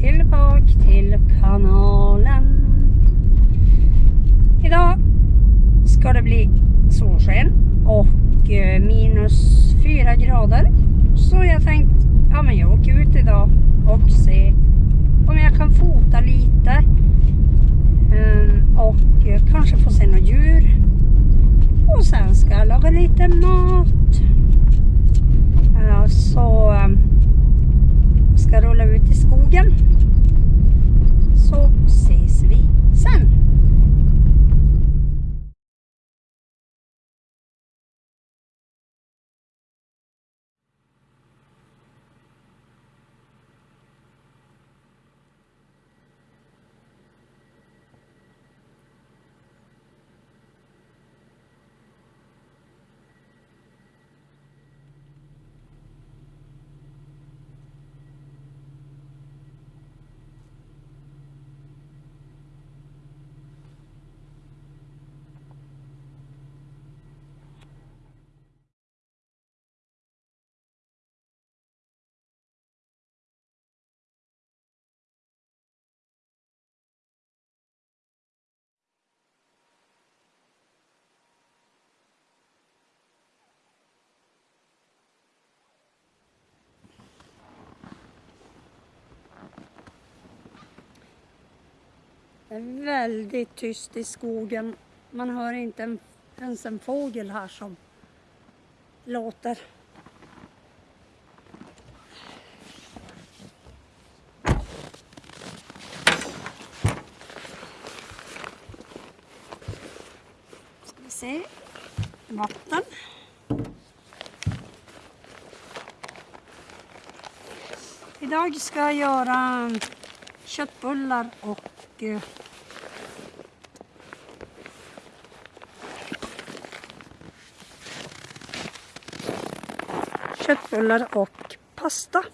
tillbaka till kanalen. Idag ska det bli solsken och eh, minus fyra grader. Så jag tänkte, ja men jag åker ut idag och ser om jag kan fota lite. Ehm, och eh, kanske få se några djur. Och sen ska jag laga lite mat. Det är väldigt tyst i skogen. Man hör inte en, ens en fågel här som låter. Ska vi se. Vatten. Idag ska jag göra köttbullar och eh, köttbullar och pasta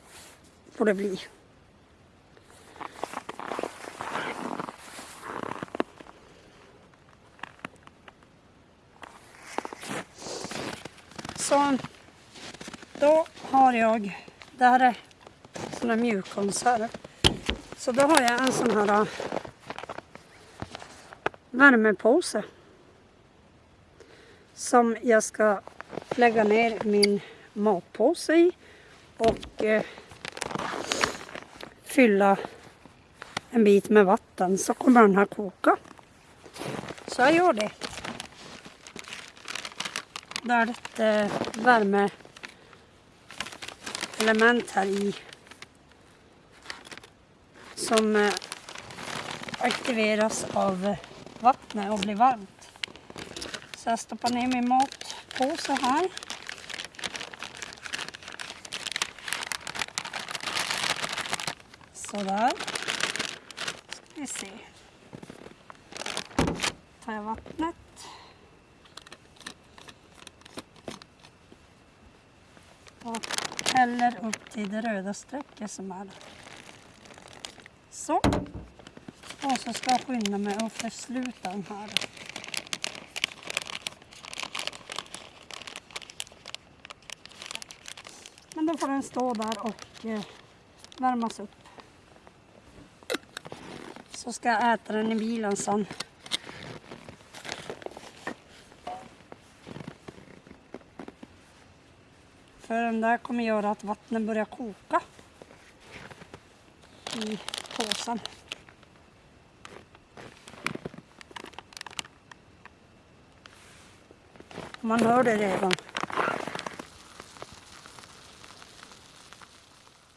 får det bli. Så då har jag, det här är sådana mjukkonserv. Så då har jag en sån här äh, värmepåse. Som jag ska lägga ner min matpåse i och eh, fylla en bit med vatten så kommer den här koka. Så jag gör det. Det är ett eh, värmeelement här i som eh, aktiveras av eh, vattnet och blir varmt. Så jag stoppar ner min matpåse här. Sådär. Ska vi se. Tar jag vattnet. Och häller upp till det röda strecket som är. Så. Och så ska jag skynda mig att försluta den här. Men då får den stå där och eh, värmas upp. Så ska jag äta den i bilen sen. För den där kommer göra att vattnet börjar koka i påsen. Man hör det redan.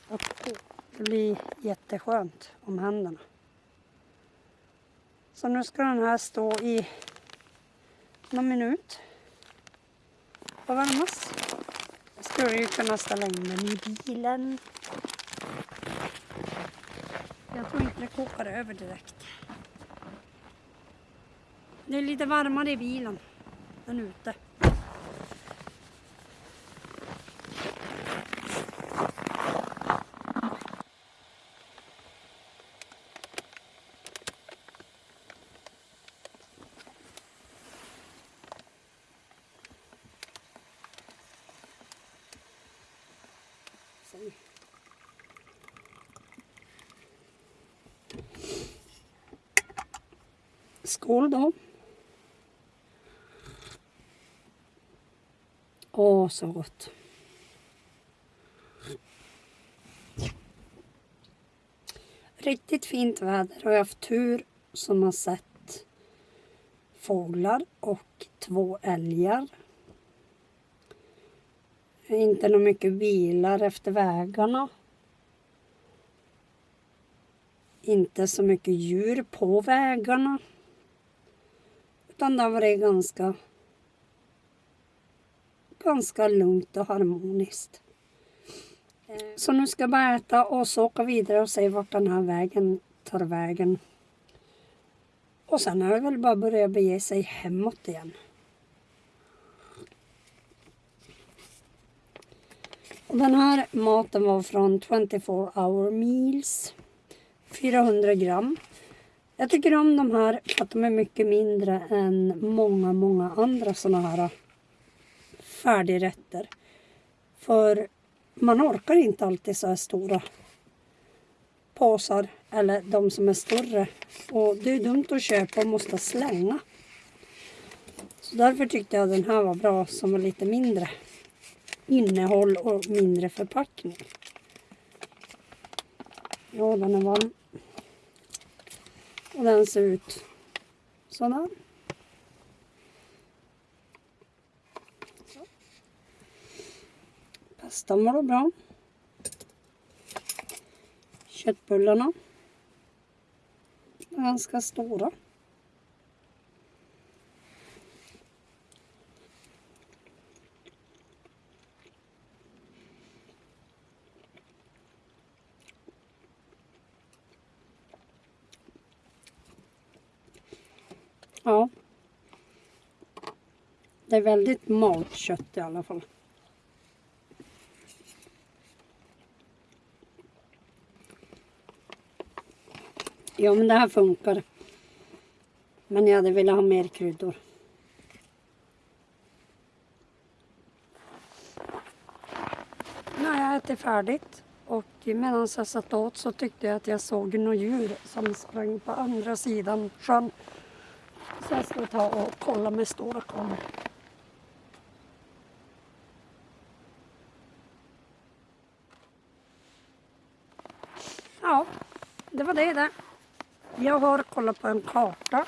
Och det blir jätteskönt om händerna. Så nu ska den här stå i någon minut och värmas. Jag skulle ju kunna ställa in den i bilen. Jag tror inte det kokar över direkt. Det är lite varmare i bilen än ute. Skål då. Åh, så gott. Riktigt fint väder och jag har haft tur som har sett fåglar och två älgar. Inte nog mycket bilar efter vägarna. Inte så mycket djur på vägarna. Utan det har varit ganska, ganska lugnt och harmoniskt. Eh, så nu ska jag bara äta och så åka vidare och se vart den här vägen tar vägen. Och sen är det väl bara börja bege sig hemåt igen. Och den här maten var från 24 hour meals. 400 gram. Jag tycker om de här för att de är mycket mindre än många, många andra sådana här äh, färdigrätter. För man orkar inte alltid så här stora påsar eller de som är större. Och det är dumt att köpa och måste slänga. Så därför tyckte jag den här var bra som var lite mindre innehåll och mindre förpackning. Ja, den är varm. Och den ser ut sådär. Så. Pastan var bra. Köttbullarna. Ganska stora. Ja. Det är väldigt malt kött i alla fall. Ja, men det här funkar. Men jag hade velat ha mer kryddor. Nu har jag ätit färdigt och medan jag satt åt så tyckte jag att jag såg några djur som sprang på andra sidan sjön. Så jag ska ta och kolla med stora kameror. Ja, det var det där. Jag har kollat på en karta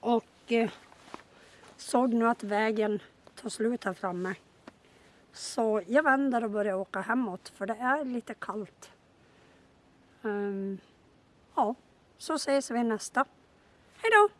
och eh, såg nu att vägen tar slut här framme. Så jag vänder och börjar åka hemåt för det är lite kallt. Um, ja, så ses vi nästa. Hej då!